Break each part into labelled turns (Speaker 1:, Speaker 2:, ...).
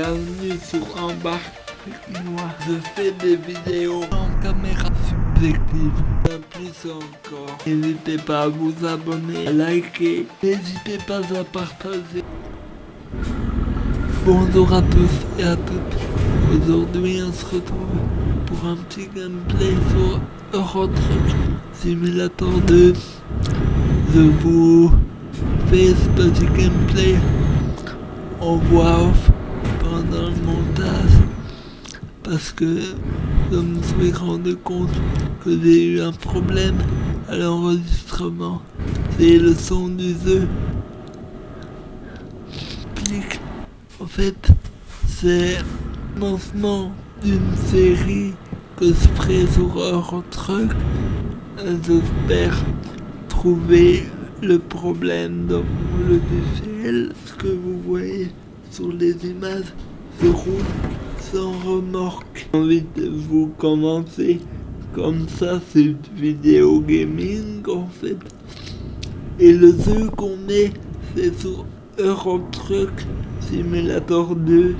Speaker 1: Bienvenue sur Embarque. Je fais des vidéos en caméra subjective. Bien plus encore. N'hésitez pas à vous abonner, à liker. N'hésitez pas à partager. Bonjour à tous et à toutes. Aujourd'hui on se retrouve pour un petit gameplay sur Euro Simulator 2. Je vous fais ce petit gameplay en voix off pendant le montage parce que je me suis rendu compte que j'ai eu un problème à l'enregistrement. C'est le son du jeu. En fait, c'est lancement d'une série que je ferai sur Eurotruck. J'espère trouver le problème dans le logiciel. Ce que vous voyez sur les images roule sans remorque. J'ai envie de vous commencer comme ça, c'est une vidéo gaming en fait. Et le jeu qu'on met, c'est sur Euro Truck Simulator 2.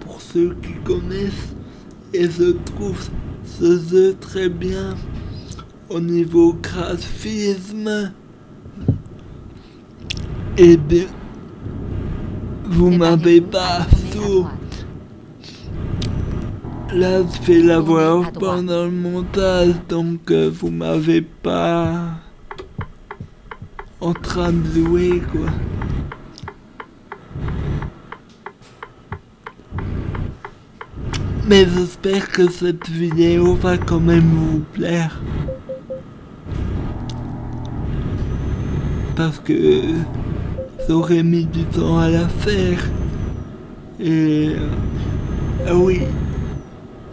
Speaker 1: Pour ceux qui connaissent, et je trouve ce jeu très bien au niveau graphisme. Et bien, vous m'avez pas Là, je fais la voix pendant le montage, donc euh, vous m'avez pas en train de jouer, quoi. Mais j'espère que cette vidéo va quand même vous plaire. Parce que j'aurais mis du temps à la faire. Et... ah oui.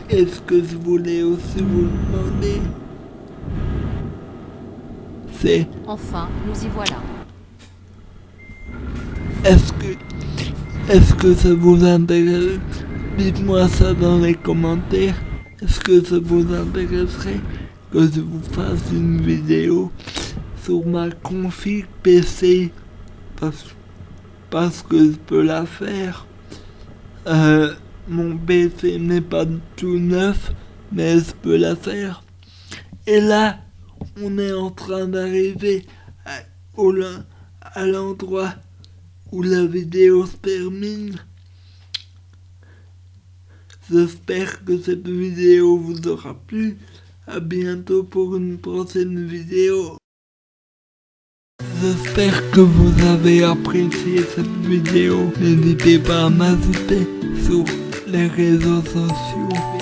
Speaker 1: Est-ce que je voulais aussi vous demander? C'est...
Speaker 2: Enfin, nous y voilà.
Speaker 1: Est-ce que... Est-ce que ça vous intéresse? Dites-moi ça dans les commentaires. Est-ce que ça vous intéresserait que je vous fasse une vidéo sur ma config PC parce, parce que je peux la faire. Euh, mon PC n'est pas tout neuf, mais je peux la faire. Et là, on est en train d'arriver à l'endroit où la vidéo se termine. J'espère que cette vidéo vous aura plu. A bientôt pour une prochaine vidéo. J'espère que vous avez apprécié cette vidéo. N'hésitez pas à m'ajouter sur les réseaux sociaux.